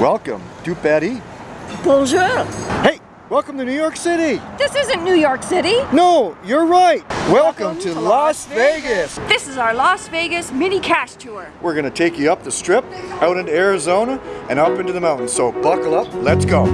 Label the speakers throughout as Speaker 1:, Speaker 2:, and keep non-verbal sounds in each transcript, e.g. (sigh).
Speaker 1: Welcome to Betty.
Speaker 2: Bonjour.
Speaker 1: Hey, welcome to New York City.
Speaker 2: This isn't New York City.
Speaker 1: No, you're right. Welcome, to, Las Vegas.
Speaker 2: This is our Las Vegas mini cache tour.
Speaker 1: We're gonna take you up the strip, out into Arizona, and up into the mountains. So buckle up, let's go.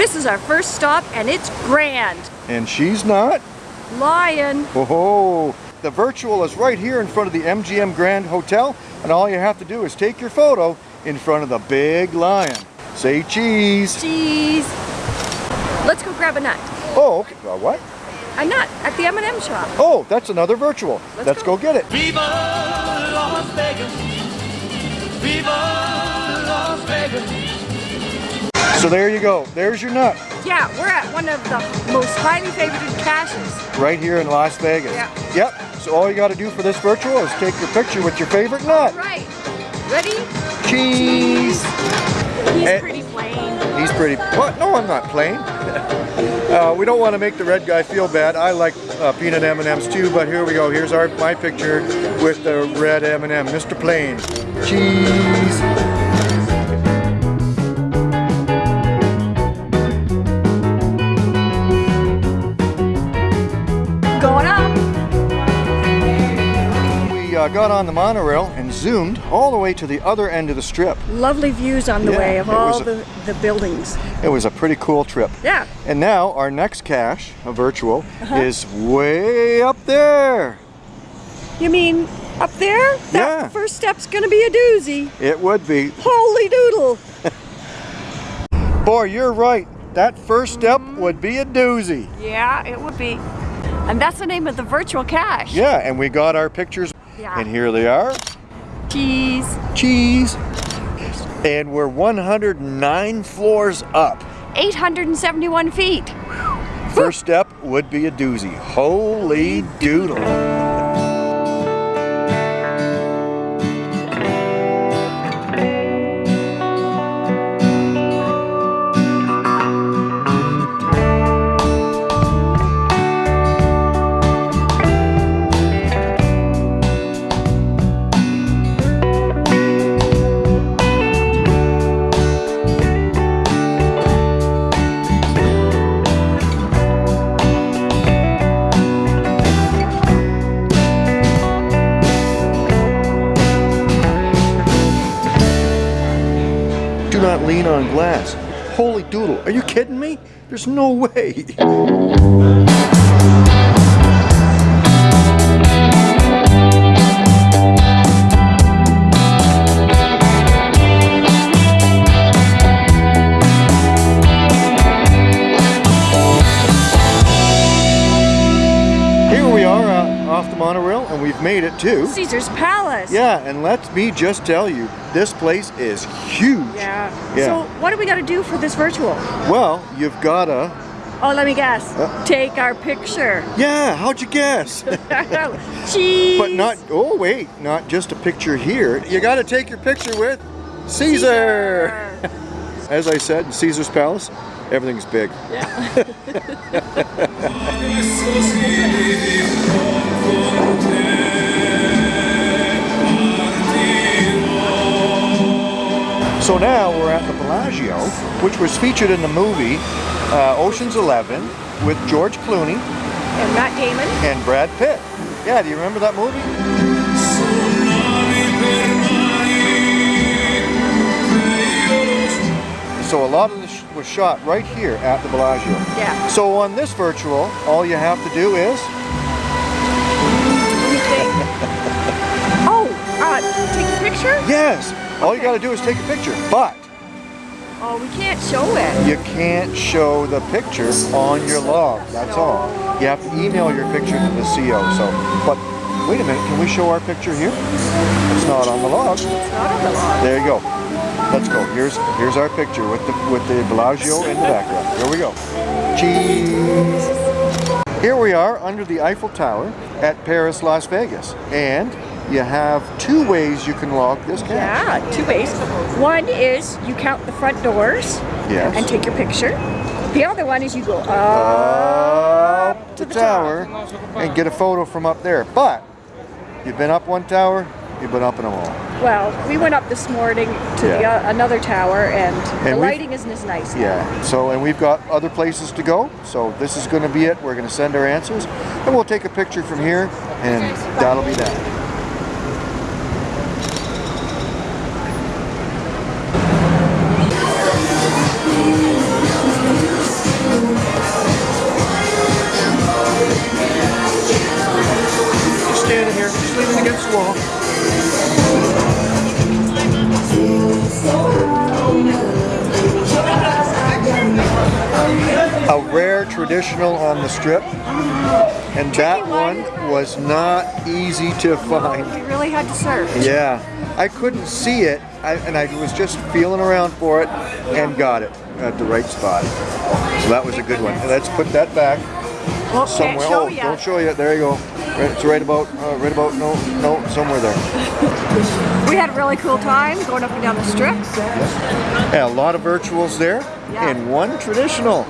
Speaker 2: This is our first stop and it's grand.
Speaker 1: And she's not.
Speaker 2: Lion.
Speaker 1: Oh, the virtual is right here in front of the MGM Grand Hotel, and all you have to do is take your photo in front of the big lion. Say cheese.
Speaker 2: Cheese. Let's go grab a nut.
Speaker 1: Oh, okay. Uh, what?
Speaker 2: A nut at the M&M shop.
Speaker 1: Oh, that's another virtual.
Speaker 2: Let's
Speaker 1: Let's
Speaker 2: go.
Speaker 1: go get it.
Speaker 3: Viva Las Vegas. Viva Las Vegas.
Speaker 1: So there you go. There's your nut.
Speaker 2: Yeah, we're at one of the most highly favorited caches.
Speaker 1: right here in Las Vegas.
Speaker 2: Yeah.
Speaker 1: Yep. So all you got to do for this virtual is take your picture with your favorite nut.
Speaker 2: Right. Ready?
Speaker 1: Cheese.
Speaker 2: He's
Speaker 1: Eh.
Speaker 2: pretty plain.
Speaker 1: He's pretty. What? No, I'm not plain. (laughs) uh, we don't want to make the red guy feel bad. I like uh, peanut M&Ms too, but here we go. Here's our my picture with the red M&M, Mr. Plain. Cheese. Got on the monorail and zoomed all the way to the other end of the strip.
Speaker 2: Lovely views on the
Speaker 1: Yeah,
Speaker 2: way of all
Speaker 1: a-
Speaker 2: the, the buildings.
Speaker 1: It was a pretty cool trip.
Speaker 2: Yeah.
Speaker 1: And now our next cache, a virtual,
Speaker 2: Uh-huh.
Speaker 1: is way up there.
Speaker 2: You mean up there? That
Speaker 1: Yeah.
Speaker 2: first step's gonna be a doozy.
Speaker 1: It would be.
Speaker 2: Holy doodle. (laughs)
Speaker 1: Boy, you're right. That first step would be a doozy.
Speaker 2: Yeah, it would be. And that's the name of the virtual cache.
Speaker 1: Yeah, and we got our pictures.
Speaker 2: Yeah.
Speaker 1: And here they are.
Speaker 2: Cheese.
Speaker 1: Cheese. And we're 109 floors up.
Speaker 2: 871 feet.
Speaker 1: First step would be a doozy. Holy doodle. Not lean on glass. Holy doodle. Are you kidding me? There's no way. (laughs) off the monorail and we've made it to
Speaker 2: Caesar's Palace.
Speaker 1: Yeah, and let me just tell you, this place is huge.
Speaker 2: Yeah.
Speaker 1: Yeah.
Speaker 2: So what do we got to do for this virtual?
Speaker 1: Well, you've gotta.
Speaker 2: Oh, let me guess.
Speaker 1: Uh.
Speaker 2: Take our picture.
Speaker 1: Yeah, how'd you guess?
Speaker 2: Cheese. (laughs) (laughs)
Speaker 1: but not. Oh wait, not just a picture here. You gotta take your picture with Caesar. (laughs) As I said, in Caesar's Palace, everything's big. So which was featured in the movie uh, Ocean's Eleven with George Clooney
Speaker 2: And Matt Damon.
Speaker 1: and Brad Pitt. Yeah, do you remember that movie? So a lot of this was shot right here at the Bellagio.
Speaker 2: Yeah.
Speaker 1: So on this virtual, all you have to do is
Speaker 2: Let me think. oh, uh, take a picture?
Speaker 1: yes. All you got to do is take a picture, but
Speaker 2: Oh, we can't show it.
Speaker 1: you can't show the picture on your log. That's all. You have to email your picture to the CO. So, but wait a minute, can we show our picture here? It's not on the log.
Speaker 2: It's not on the log.
Speaker 1: There you go. Let's go. Here's here's our picture with the with the Bellagio in the background. Here we go. Cheese. Here we are under the Eiffel Tower at Paris, Las Vegas. And you have two ways you can log this cache.
Speaker 2: Yeah, two ways. One is you count the front doors
Speaker 1: Yes.
Speaker 2: and take your picture. The other one is you go up,
Speaker 1: up
Speaker 2: to
Speaker 1: the
Speaker 2: the
Speaker 1: tower and get a photo from up there. But you've been up one tower, you've been up in them all.
Speaker 2: Well, we went up this morning to the, uh, another tower and, the lighting isn't as nice. now.
Speaker 1: Yeah. So, and we've got other places to go. So this is going to be it. We're going to send our answers, and we'll take a picture from here, and that'll be that. Traditional on the strip. And that one. was not easy to find
Speaker 2: We really had to search.
Speaker 1: yeah. I couldn't see it. I, and I was just feeling around for it and got it at the right spot. So that was a good one. And let's put that back
Speaker 2: Well,
Speaker 1: somewhere. oh
Speaker 2: ya.
Speaker 1: don't show you there you go. Right, it's right about uh, right about no no somewhere there. (laughs)
Speaker 2: We had a really cool time going up and down the strip.
Speaker 1: yeah, a lot of virtuals there
Speaker 2: Yeah.
Speaker 1: and one traditional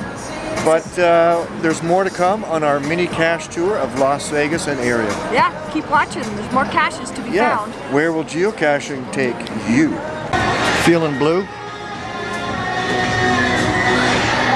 Speaker 1: but uh, there's more to come on our mini cache tour of Las Vegas and area.
Speaker 2: Yeah, keep watching. There's more caches to be
Speaker 1: Yeah.
Speaker 2: found.
Speaker 1: Where will geocaching take you? Feeling blue?